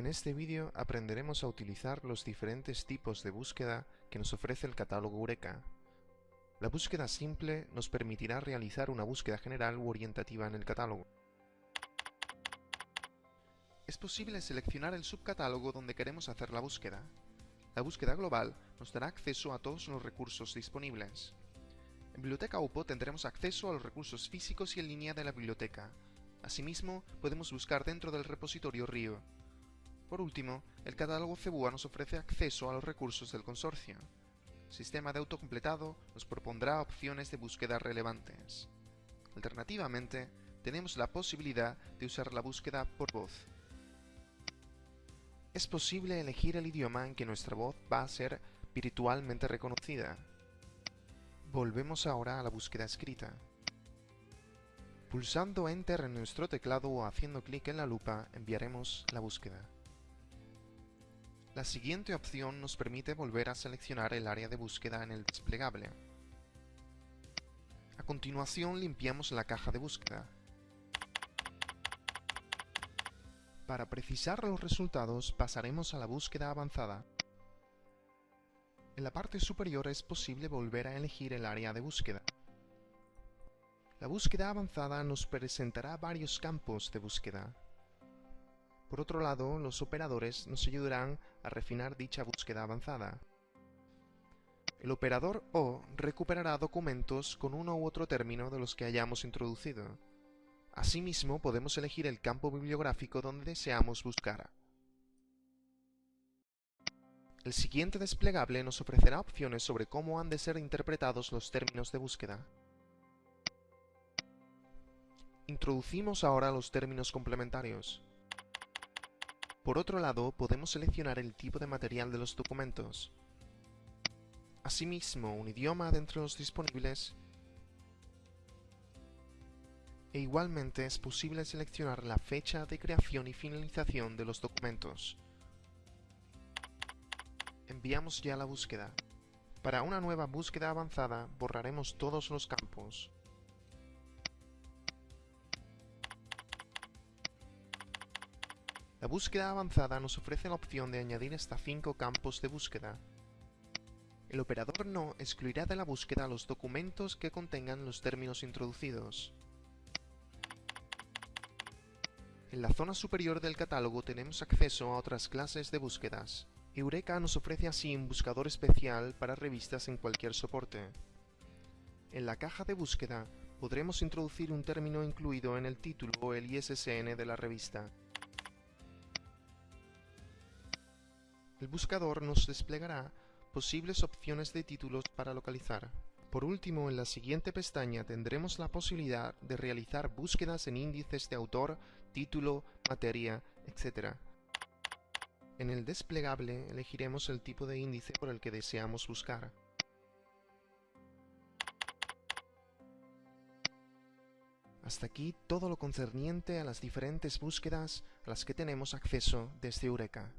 En este vídeo aprenderemos a utilizar los diferentes tipos de búsqueda que nos ofrece el catálogo Eureka. La búsqueda simple nos permitirá realizar una búsqueda general u orientativa en el catálogo. Es posible seleccionar el subcatálogo donde queremos hacer la búsqueda. La búsqueda global nos dará acceso a todos los recursos disponibles. En Biblioteca UPO tendremos acceso a los recursos físicos y en línea de la biblioteca. Asimismo, podemos buscar dentro del repositorio RIO. Por último, el catálogo Cebua nos ofrece acceso a los recursos del consorcio. El sistema de autocompletado nos propondrá opciones de búsqueda relevantes. Alternativamente, tenemos la posibilidad de usar la búsqueda por voz. Es posible elegir el idioma en que nuestra voz va a ser virtualmente reconocida. Volvemos ahora a la búsqueda escrita. Pulsando Enter en nuestro teclado o haciendo clic en la lupa enviaremos la búsqueda. La siguiente opción nos permite volver a seleccionar el área de búsqueda en el desplegable. A continuación limpiamos la caja de búsqueda. Para precisar los resultados pasaremos a la búsqueda avanzada. En la parte superior es posible volver a elegir el área de búsqueda. La búsqueda avanzada nos presentará varios campos de búsqueda. Por otro lado, los operadores nos ayudarán a refinar dicha búsqueda avanzada. El operador O recuperará documentos con uno u otro término de los que hayamos introducido. Asimismo, podemos elegir el campo bibliográfico donde deseamos buscar. El siguiente desplegable nos ofrecerá opciones sobre cómo han de ser interpretados los términos de búsqueda. Introducimos ahora los términos complementarios. Por otro lado, podemos seleccionar el tipo de material de los documentos. Asimismo, un idioma de entre los disponibles e igualmente es posible seleccionar la fecha de creación y finalización de los documentos. Enviamos ya la búsqueda. Para una nueva búsqueda avanzada borraremos todos los campos. La búsqueda avanzada nos ofrece la opción de añadir hasta 5 campos de búsqueda. El operador no excluirá de la búsqueda los documentos que contengan los términos introducidos. En la zona superior del catálogo tenemos acceso a otras clases de búsquedas. Eureka nos ofrece así un buscador especial para revistas en cualquier soporte. En la caja de búsqueda podremos introducir un término incluido en el título o el ISSN de la revista, El buscador nos desplegará posibles opciones de títulos para localizar. Por último, en la siguiente pestaña tendremos la posibilidad de realizar búsquedas en índices de autor, título, materia, etc. En el desplegable elegiremos el tipo de índice por el que deseamos buscar. Hasta aquí todo lo concerniente a las diferentes búsquedas a las que tenemos acceso desde Eureka.